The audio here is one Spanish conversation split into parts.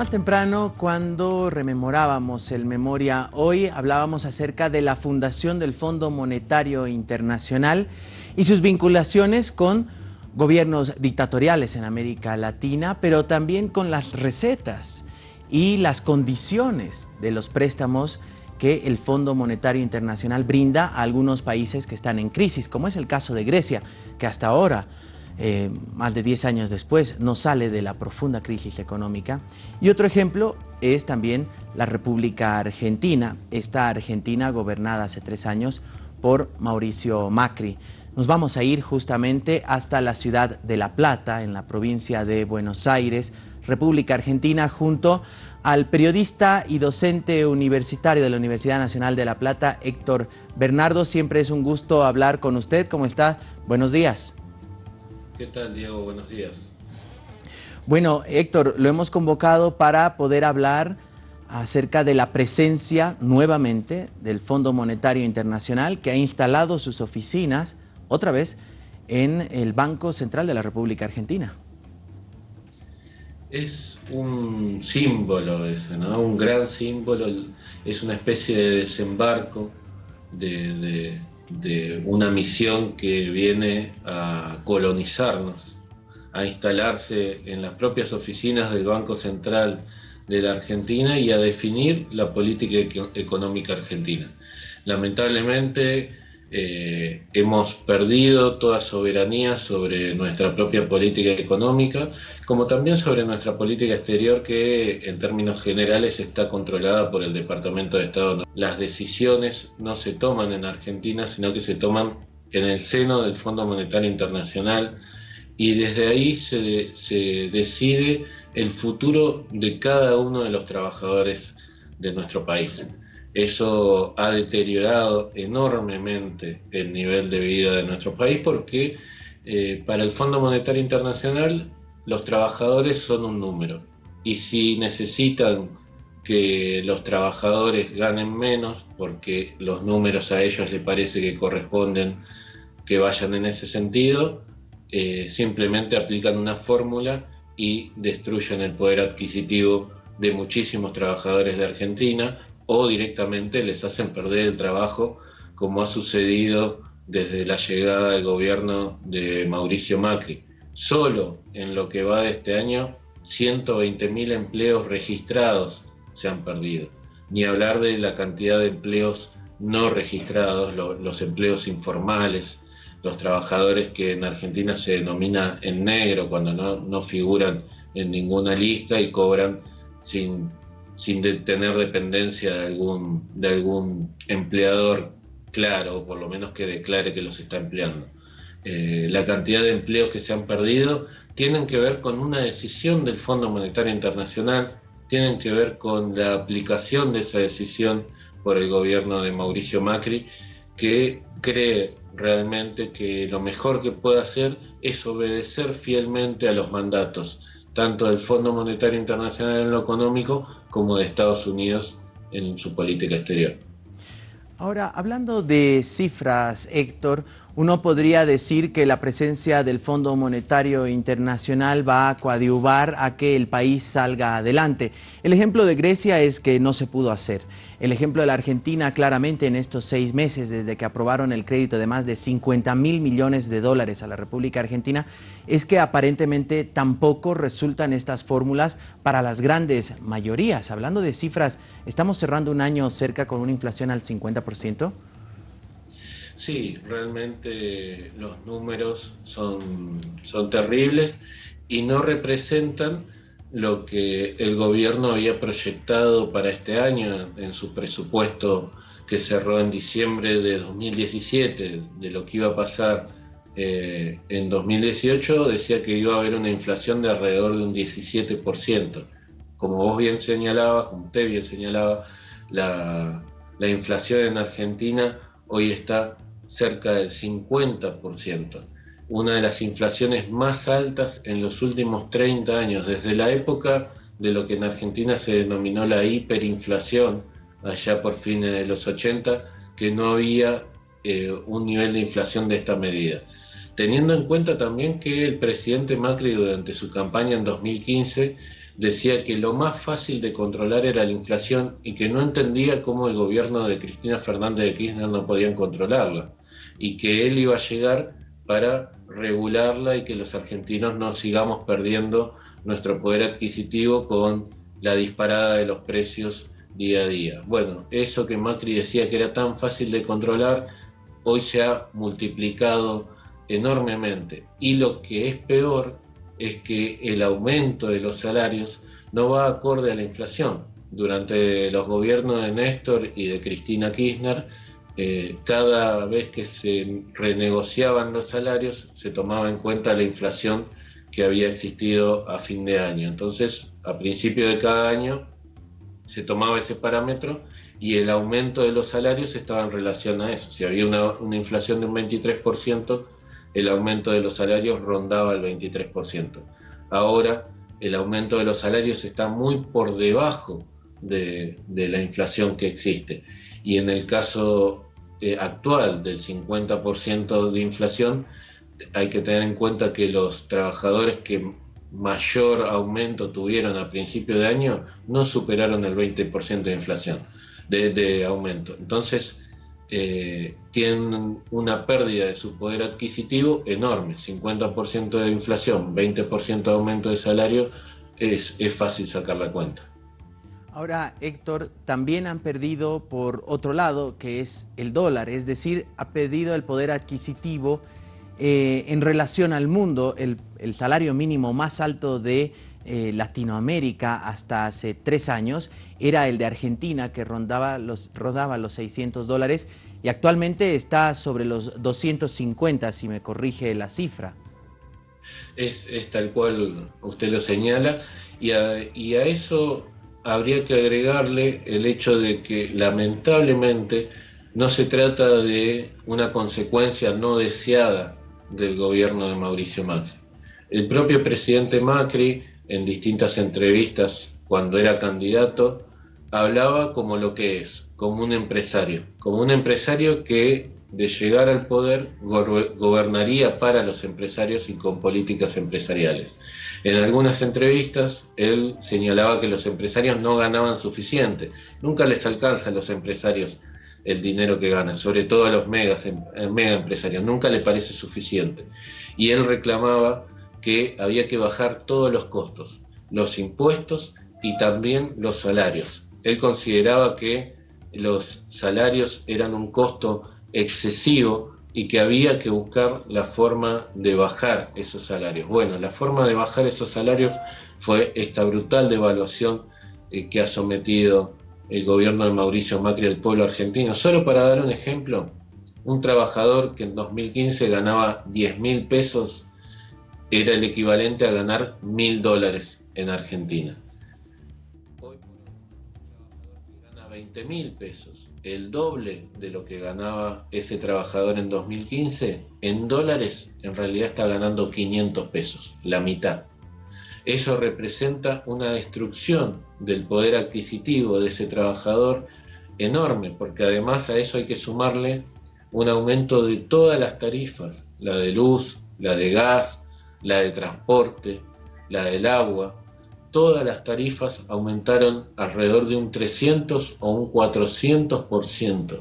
Más temprano, cuando rememorábamos el Memoria Hoy, hablábamos acerca de la fundación del Fondo Monetario Internacional y sus vinculaciones con gobiernos dictatoriales en América Latina, pero también con las recetas y las condiciones de los préstamos que el Fondo Monetario Internacional brinda a algunos países que están en crisis, como es el caso de Grecia, que hasta ahora eh, más de 10 años después, no sale de la profunda crisis económica. Y otro ejemplo es también la República Argentina, esta Argentina gobernada hace tres años por Mauricio Macri. Nos vamos a ir justamente hasta la ciudad de La Plata, en la provincia de Buenos Aires, República Argentina, junto al periodista y docente universitario de la Universidad Nacional de La Plata, Héctor Bernardo. Siempre es un gusto hablar con usted. ¿Cómo está? Buenos días. ¿Qué tal, Diego? Buenos días. Bueno, Héctor, lo hemos convocado para poder hablar acerca de la presencia nuevamente del Fondo Monetario Internacional que ha instalado sus oficinas otra vez en el Banco Central de la República Argentina. Es un símbolo ese, ¿no? Un gran símbolo, es una especie de desembarco de de una misión que viene a colonizarnos, a instalarse en las propias oficinas del Banco Central de la Argentina y a definir la política económica argentina. Lamentablemente, eh, hemos perdido toda soberanía sobre nuestra propia política económica, como también sobre nuestra política exterior que en términos generales está controlada por el Departamento de Estado. Las decisiones no se toman en Argentina, sino que se toman en el seno del Fondo Monetario Internacional y desde ahí se, se decide el futuro de cada uno de los trabajadores de nuestro país. Eso ha deteriorado enormemente el nivel de vida de nuestro país porque eh, para el Fondo Monetario Internacional los trabajadores son un número. Y si necesitan que los trabajadores ganen menos porque los números a ellos les parece que corresponden que vayan en ese sentido, eh, simplemente aplican una fórmula y destruyen el poder adquisitivo de muchísimos trabajadores de Argentina o directamente les hacen perder el trabajo, como ha sucedido desde la llegada del gobierno de Mauricio Macri. Solo en lo que va de este año, 120.000 empleos registrados se han perdido. Ni hablar de la cantidad de empleos no registrados, los empleos informales, los trabajadores que en Argentina se denomina en negro cuando no, no figuran en ninguna lista y cobran sin sin tener dependencia de algún, de algún empleador claro, o por lo menos que declare que los está empleando. Eh, la cantidad de empleos que se han perdido tienen que ver con una decisión del Fondo Monetario Internacional, tienen que ver con la aplicación de esa decisión por el gobierno de Mauricio Macri, que cree realmente que lo mejor que puede hacer es obedecer fielmente a los mandatos tanto del Fondo Monetario Internacional en lo económico como de Estados Unidos en su política exterior. Ahora, hablando de cifras, Héctor, uno podría decir que la presencia del Fondo Monetario Internacional va a coadyuvar a que el país salga adelante. El ejemplo de Grecia es que no se pudo hacer. El ejemplo de la Argentina, claramente en estos seis meses, desde que aprobaron el crédito de más de 50 mil millones de dólares a la República Argentina, es que aparentemente tampoco resultan estas fórmulas para las grandes mayorías. Hablando de cifras, ¿estamos cerrando un año cerca con una inflación al 50%? Sí, realmente los números son, son terribles y no representan lo que el gobierno había proyectado para este año en su presupuesto que cerró en diciembre de 2017, de lo que iba a pasar eh, en 2018, decía que iba a haber una inflación de alrededor de un 17%. Como vos bien señalabas, como usted bien señalaba, la, la inflación en Argentina hoy está cerca del 50%, una de las inflaciones más altas en los últimos 30 años, desde la época de lo que en Argentina se denominó la hiperinflación, allá por fines de los 80, que no había eh, un nivel de inflación de esta medida. Teniendo en cuenta también que el presidente Macri durante su campaña en 2015 decía que lo más fácil de controlar era la inflación y que no entendía cómo el gobierno de Cristina Fernández de Kirchner no podían controlarla y que él iba a llegar para regularla y que los argentinos no sigamos perdiendo nuestro poder adquisitivo con la disparada de los precios día a día. Bueno, eso que Macri decía que era tan fácil de controlar, hoy se ha multiplicado enormemente. Y lo que es peor es que el aumento de los salarios no va acorde a la inflación. Durante los gobiernos de Néstor y de Cristina Kirchner, eh, cada vez que se renegociaban los salarios se tomaba en cuenta la inflación que había existido a fin de año. Entonces, a principio de cada año se tomaba ese parámetro y el aumento de los salarios estaba en relación a eso. Si había una, inflación de un 23%, el aumento de los salarios rondaba el 23%. Ahora el aumento de los salarios está muy por debajo de, la inflación que existe. Y en el caso eh, actual del 50% de inflación, hay que tener en cuenta que los trabajadores que mayor aumento tuvieron a principio de año no superaron el 20% de inflación, de, aumento. Entonces, eh, tienen una pérdida de su poder adquisitivo enorme, 50% de inflación, 20% de aumento de salario, es, es fácil sacar la cuenta. Ahora, Héctor, también han perdido por otro lado, que es el dólar, es decir, ha perdido el poder adquisitivo eh, en relación al mundo. El, salario mínimo más alto de eh, Latinoamérica hasta hace tres años era el de Argentina, que rondaba los, rodaba los 600 dólares y actualmente está sobre los 250, si me corrige la cifra. Es, tal cual usted lo señala, y a, eso habría que agregarle el hecho de que lamentablemente no se trata de una consecuencia no deseada del gobierno de Mauricio Macri. El propio presidente Macri, en distintas entrevistas cuando era candidato, hablaba como lo que es, como un empresario, como un empresario que de llegar al poder gobernaría para los empresarios y con políticas empresariales. En algunas entrevistas él señalaba que los empresarios no ganaban suficiente, nunca les alcanza a los empresarios el dinero que ganan, sobre todo a los megas, em, mega empresarios, nunca le parece suficiente. Y él reclamaba que había que bajar todos los costos, los impuestos y también los salarios él consideraba que los salarios eran un costo excesivo y que había que buscar la forma de bajar esos salarios. Bueno, la forma de bajar esos salarios fue esta brutal devaluación eh, que ha sometido el gobierno de Mauricio Macri al pueblo argentino. Solo para dar un ejemplo, un trabajador que en 2015 ganaba 10 mil pesos era el equivalente a ganar mil dólares en Argentina. 20 mil pesos, el doble de lo que ganaba ese trabajador en 2015, en dólares en realidad está ganando 500 pesos, la mitad. Eso representa una destrucción del poder adquisitivo de ese trabajador enorme, porque además a eso hay que sumarle un aumento de todas las tarifas, la de luz, la de gas, la de transporte, la del agua, todas las tarifas aumentaron alrededor de un 300 o un 400%.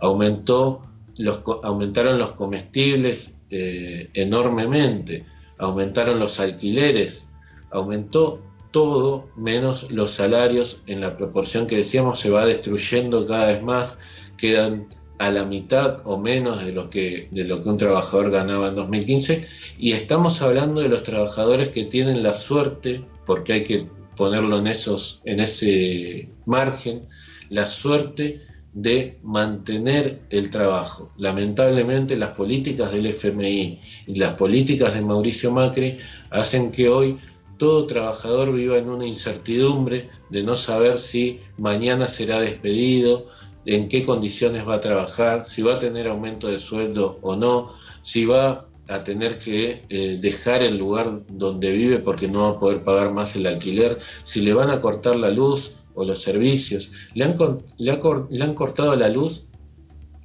Aumentó los, aumentaron los comestibles eh, enormemente, aumentaron los alquileres, aumentó todo menos los salarios en la proporción que decíamos se va destruyendo cada vez más, quedan a la mitad o menos de lo que de lo que un trabajador ganaba en 2015 y estamos hablando de los trabajadores que tienen la suerte porque hay que ponerlo en, esos, en ese margen, la suerte de mantener el trabajo. Lamentablemente las políticas del FMI y las políticas de Mauricio Macri hacen que hoy todo trabajador viva en una incertidumbre de no saber si mañana será despedido, en qué condiciones va a trabajar, si va a tener aumento de sueldo o no, si va a tener que eh, dejar el lugar donde vive porque no va a poder pagar más el alquiler, si le van a cortar la luz o los servicios. Le han, le, han cortado la luz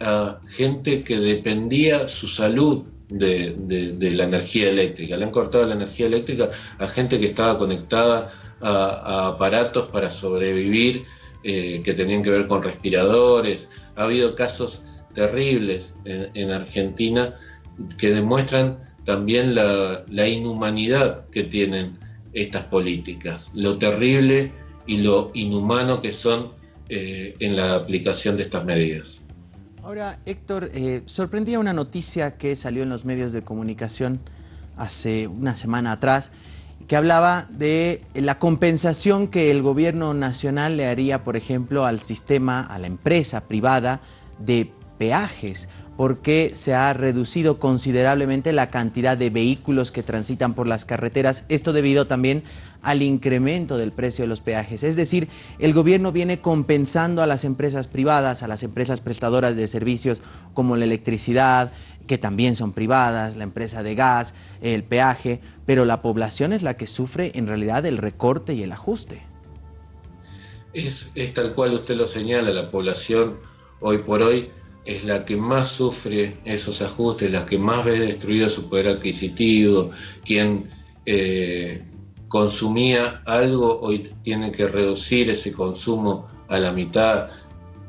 a gente que dependía su salud de, la energía eléctrica. Le han cortado la energía eléctrica a gente que estaba conectada a, aparatos para sobrevivir, eh, que tenían que ver con respiradores. Ha habido casos terribles en, Argentina que demuestran también la, inhumanidad que tienen estas políticas, lo terrible y lo inhumano que son eh, en la aplicación de estas medidas. Ahora, Héctor, eh, sorprendía una noticia que salió en los medios de comunicación hace una semana atrás, que hablaba de la compensación que el gobierno nacional le haría, por ejemplo, al sistema, a la empresa privada de peajes, porque se ha reducido considerablemente la cantidad de vehículos que transitan por las carreteras, esto debido también al incremento del precio de los peajes. Es decir, el gobierno viene compensando a las empresas privadas, a las empresas prestadoras de servicios como la electricidad, que también son privadas, la empresa de gas, el peaje, pero la población es la que sufre en realidad el recorte y el ajuste. Es, es tal cual usted lo señala, la población hoy por hoy es la que más sufre esos ajustes, la que más ve destruido su poder adquisitivo, quien eh, consumía algo hoy tiene que reducir ese consumo a la mitad,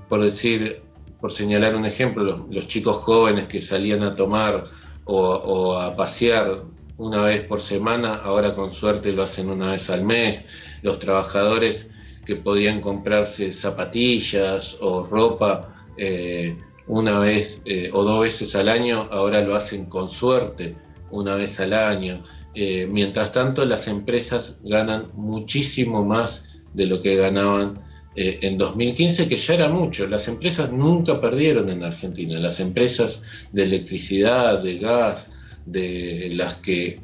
por decir, por señalar un ejemplo, los, chicos jóvenes que salían a tomar o, a pasear una vez por semana, ahora con suerte lo hacen una vez al mes, los trabajadores que podían comprarse zapatillas o ropa, eh, una vez eh, o dos veces al año, ahora lo hacen con suerte, una vez al año. Eh, mientras tanto, las empresas ganan muchísimo más de lo que ganaban eh, en 2015, que ya era mucho. Las empresas nunca perdieron en Argentina. Las empresas de electricidad, de gas, de las que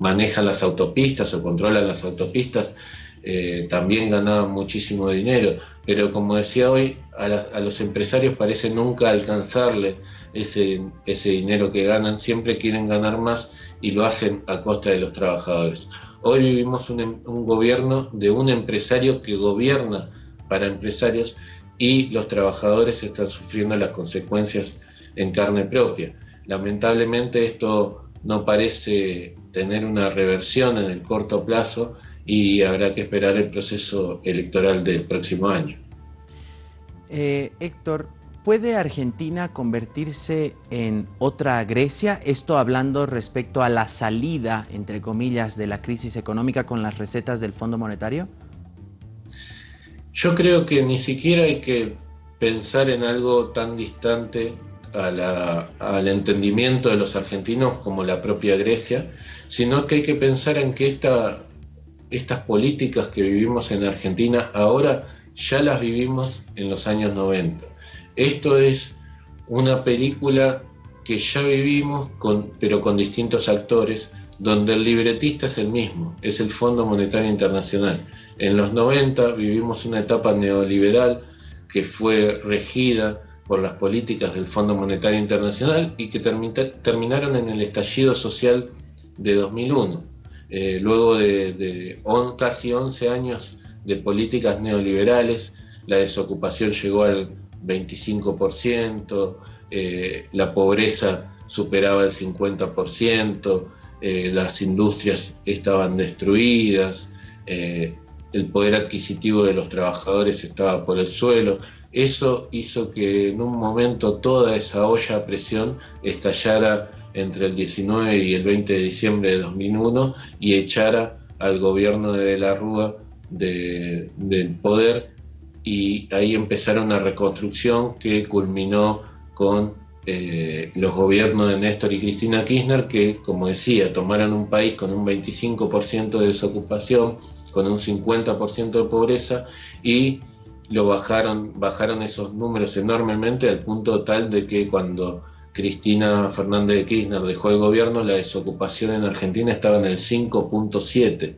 manejan las autopistas o controlan las autopistas, eh, también ganaban muchísimo dinero, pero como decía hoy, a, los empresarios parece nunca alcanzarle ese, ese dinero que ganan, siempre quieren ganar más y lo hacen a costa de los trabajadores. Hoy vivimos em, un gobierno de un empresario que gobierna para empresarios y los trabajadores están sufriendo las consecuencias en carne propia. Lamentablemente esto no parece tener una reversión en el corto plazo y habrá que esperar el proceso electoral del próximo año. Eh, Héctor, ¿puede Argentina convertirse en otra Grecia? Esto hablando respecto a la salida, entre comillas, de la crisis económica con las recetas del Fondo Monetario. Yo creo que ni siquiera hay que pensar en algo tan distante al entendimiento de los argentinos como la propia Grecia, sino que hay que pensar en que esta estas políticas que vivimos en Argentina ahora ya las vivimos en los años 90. Esto es una película que ya vivimos, con, pero con distintos actores, donde el libretista es el mismo, es el Fondo Monetario Internacional. En los 90 vivimos una etapa neoliberal que fue regida por las políticas del Fondo Monetario Internacional y que terminaron en el estallido social de 2001. Eh, luego de, casi 11 años de políticas neoliberales, la desocupación llegó al 25%, eh, la pobreza superaba el 50%, eh, las industrias estaban destruidas, el poder adquisitivo de los trabajadores estaba por el suelo. Eso hizo que en un momento toda esa olla a presión estallara entre el 19 y el 20 de diciembre de 2001 y echara al gobierno de, de la Rúa del poder. Y ahí empezaron una reconstrucción que culminó con eh, los gobiernos de Néstor y Cristina Kirchner que, como decía, tomaron un país con un 25% de desocupación, con un 50% de pobreza y lo bajaron, bajaron esos números enormemente al punto tal de que cuando Cristina Fernández de Kirchner dejó el gobierno, la desocupación en Argentina estaba en el 5.7.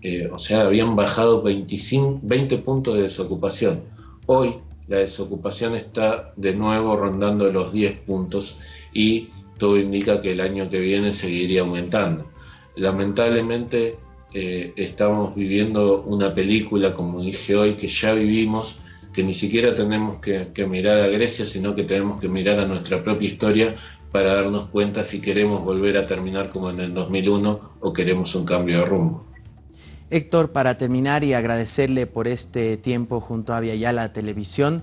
Eh, o sea, habían bajado 25, 20 puntos de desocupación. Hoy la desocupación está de nuevo rondando los 10 puntos y todo indica que el año que viene seguiría aumentando. Lamentablemente eh, estamos viviendo una película, como dije hoy, que ya vivimos que ni siquiera tenemos que, mirar a Grecia, sino que tenemos que mirar a nuestra propia historia para darnos cuenta si queremos volver a terminar como en el 2001 o queremos un cambio de rumbo. Héctor, para terminar y agradecerle por este tiempo junto a Viayala Televisión,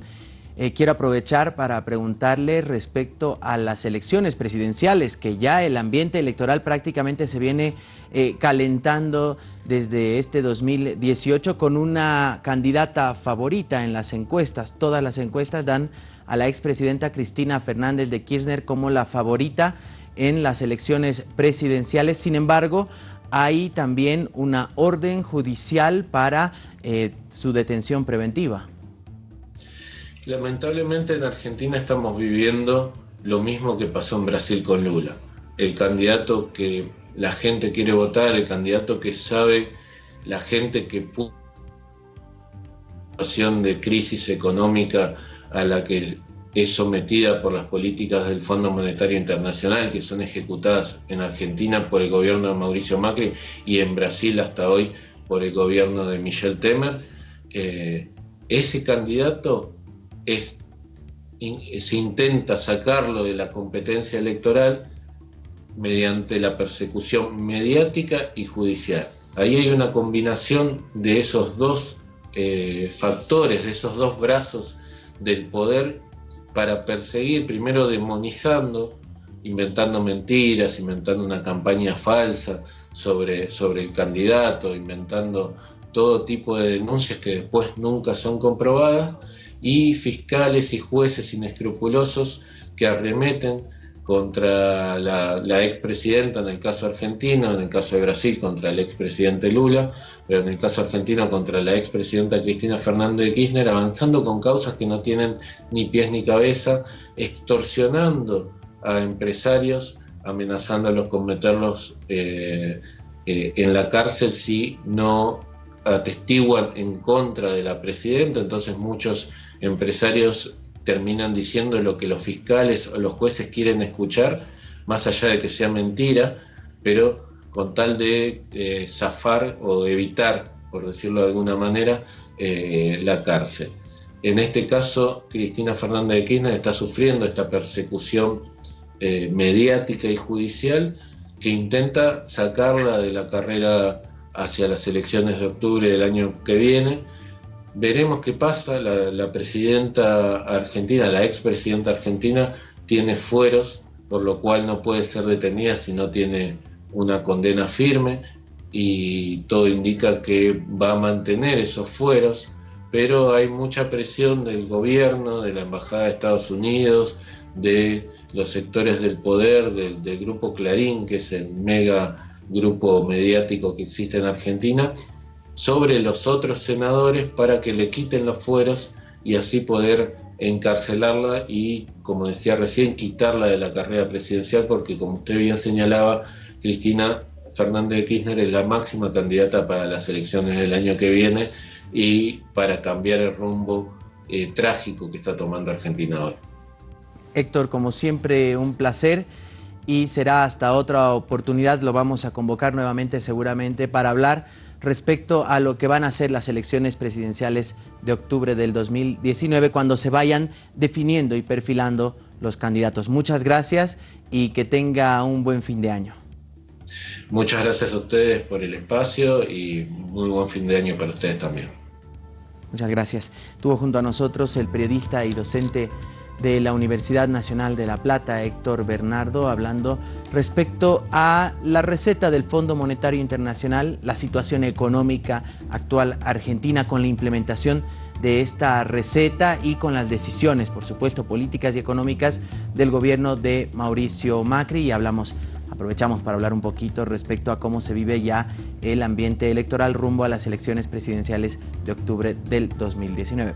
eh, quiero aprovechar para preguntarle respecto a las elecciones presidenciales, que ya el ambiente electoral prácticamente se viene eh, calentando desde este 2018 con una candidata favorita en las encuestas. Todas las encuestas dan a la expresidenta Cristina Fernández de Kirchner como la favorita en las elecciones presidenciales. Sin embargo, hay también una orden judicial para eh, su detención preventiva. Lamentablemente en Argentina estamos viviendo lo mismo que pasó en Brasil con Lula. El candidato que la gente quiere votar, el candidato que sabe la gente que pudo situación de crisis económica a la que es sometida por las políticas del Fondo Monetario Internacional que son ejecutadas en Argentina por el gobierno de Mauricio Macri y en Brasil hasta hoy por el gobierno de Michel Temer, eh, ese candidato se intenta sacarlo de la competencia electoral mediante la persecución mediática y judicial. Ahí hay una combinación de esos dos eh, factores, de esos dos brazos del poder para perseguir, primero demonizando, inventando mentiras, inventando una campaña falsa sobre, sobre el candidato, inventando todo tipo de denuncias que después nunca son comprobadas, y fiscales y jueces inescrupulosos que arremeten contra la, la expresidenta en el caso argentino, en el caso de Brasil contra el expresidente Lula, pero en el caso argentino contra la expresidenta Cristina Fernández de Kirchner, avanzando con causas que no tienen ni pies ni cabeza, extorsionando a empresarios, amenazándolos con meterlos eh, eh, en la cárcel si no atestiguan en contra de la presidenta, entonces muchos empresarios terminan diciendo lo que los fiscales o los jueces quieren escuchar, más allá de que sea mentira, pero con tal de eh, zafar o evitar, por decirlo de alguna manera, eh, la cárcel. En este caso, Cristina Fernández de Kirchner está sufriendo esta persecución eh, mediática y judicial que intenta sacarla de la carrera hacia las elecciones de octubre del año que viene, Veremos qué pasa. La, presidenta argentina, la expresidenta argentina, tiene fueros, por lo cual no puede ser detenida si no tiene una condena firme y todo indica que va a mantener esos fueros, pero hay mucha presión del gobierno, de la Embajada de Estados Unidos, de los sectores del poder, del, del grupo Clarín, que es el mega grupo mediático que existe en Argentina, sobre los otros senadores para que le quiten los fueros y así poder encarcelarla y, como decía recién, quitarla de la carrera presidencial, porque como usted bien señalaba, Cristina Fernández de Kirchner es la máxima candidata para las elecciones del año que viene y para cambiar el rumbo eh, trágico que está tomando Argentina hoy. Héctor, como siempre, un placer y será hasta otra oportunidad, lo vamos a convocar nuevamente seguramente para hablar respecto a lo que van a ser las elecciones presidenciales de octubre del 2019 cuando se vayan definiendo y perfilando los candidatos. Muchas gracias y que tenga un buen fin de año. Muchas gracias a ustedes por el espacio y muy buen fin de año para ustedes también. Muchas gracias. Tuvo junto a nosotros el periodista y docente de la Universidad Nacional de La Plata, Héctor Bernardo, hablando respecto a la receta del Fondo Monetario Internacional, la situación económica actual argentina con la implementación de esta receta y con las decisiones, por supuesto, políticas y económicas del gobierno de Mauricio Macri y hablamos aprovechamos para hablar un poquito respecto a cómo se vive ya el ambiente electoral rumbo a las elecciones presidenciales de octubre del 2019.